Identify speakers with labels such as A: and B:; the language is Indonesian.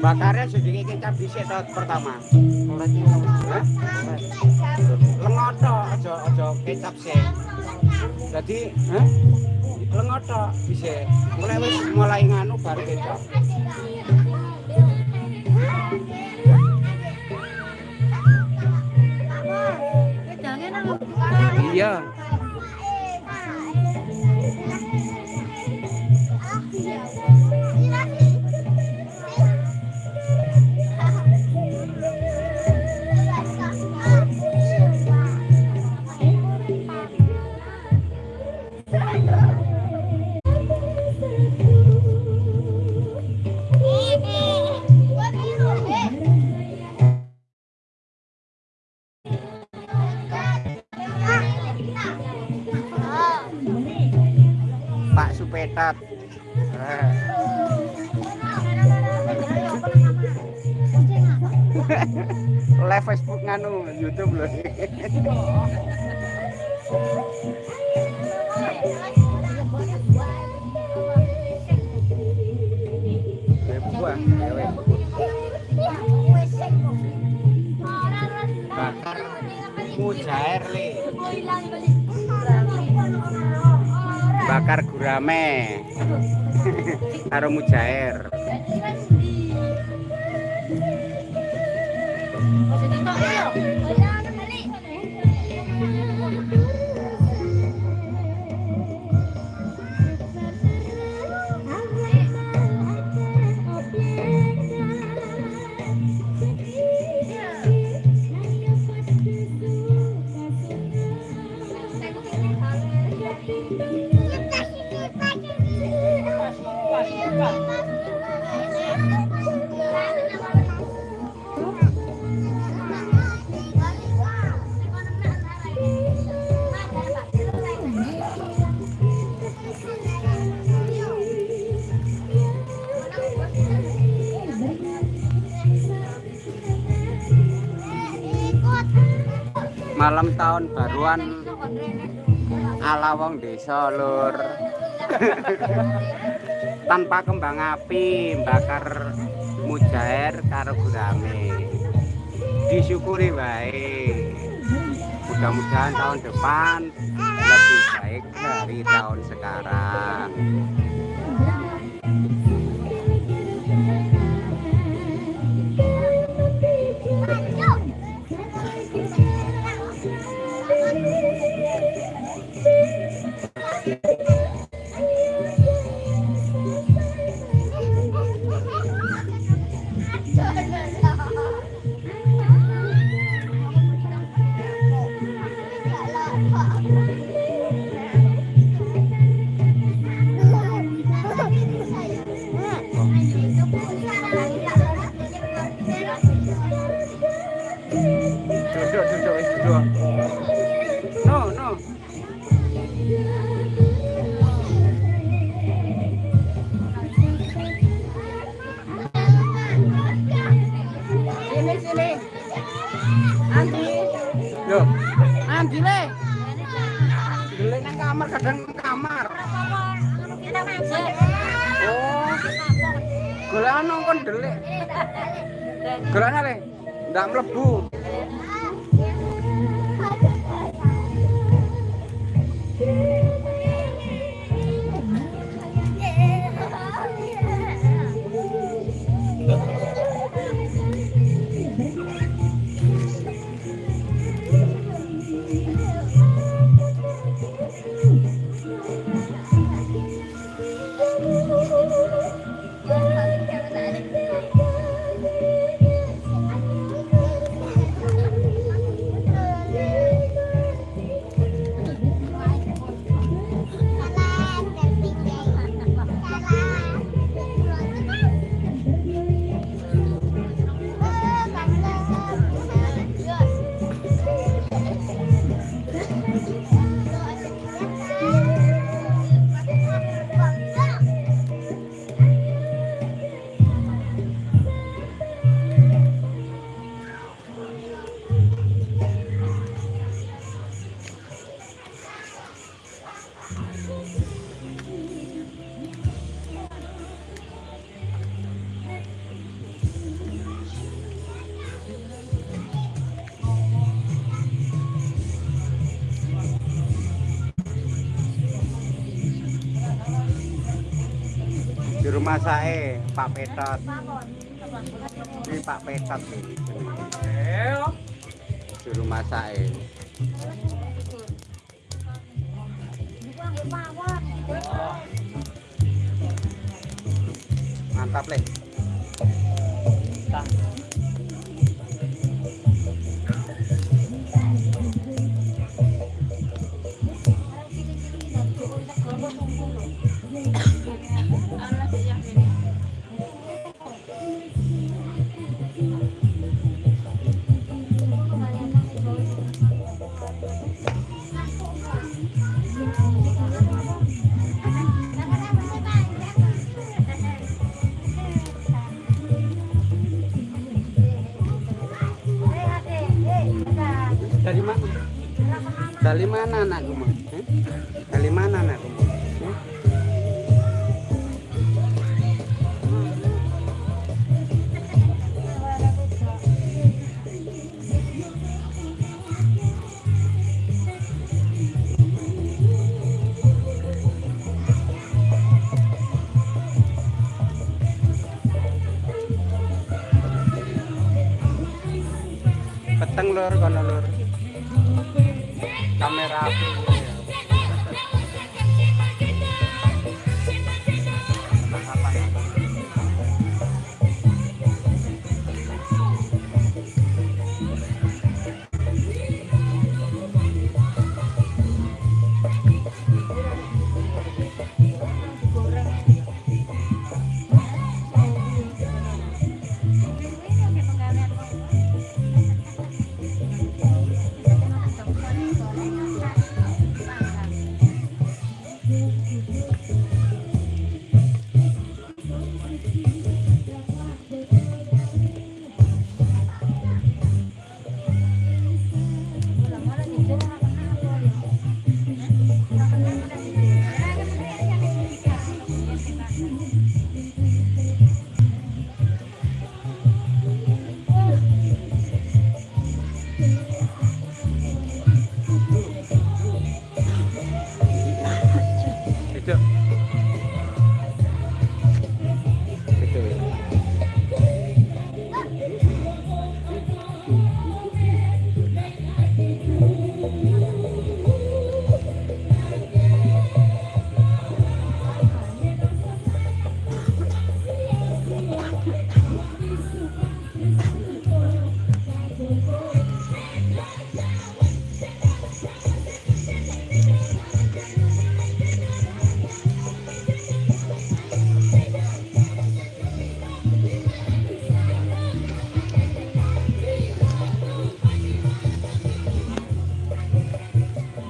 A: bakarnya sedikit kecap dhisik to pertama. Hah? Lengoto aja aja kecap sih. Jadi, hah? Lengoto dhisik. Mulai wis mulai nganu baru kecap. Iya. Supetat. Eh. Live Facebook nganu YouTube loh. Bakar gurame. Karo mujair. Malam tahun baruan ala wong desa lur. Tanpa kembang api, bakar mujair karo gurame. Disyukuri baik. Mudah-mudahan tahun depan lebih baik dari tahun sekarang. Kadang kamar. Oh, golek nang kon delik. Golek le. Ndak mlebu. Juru masake Pak Petot. Ini Pak Petot iki. Juru masake. Mantap, Le. Dari mana? Anakku? Eh? Dari mana anakku? Lur kono lur. Kamera aku.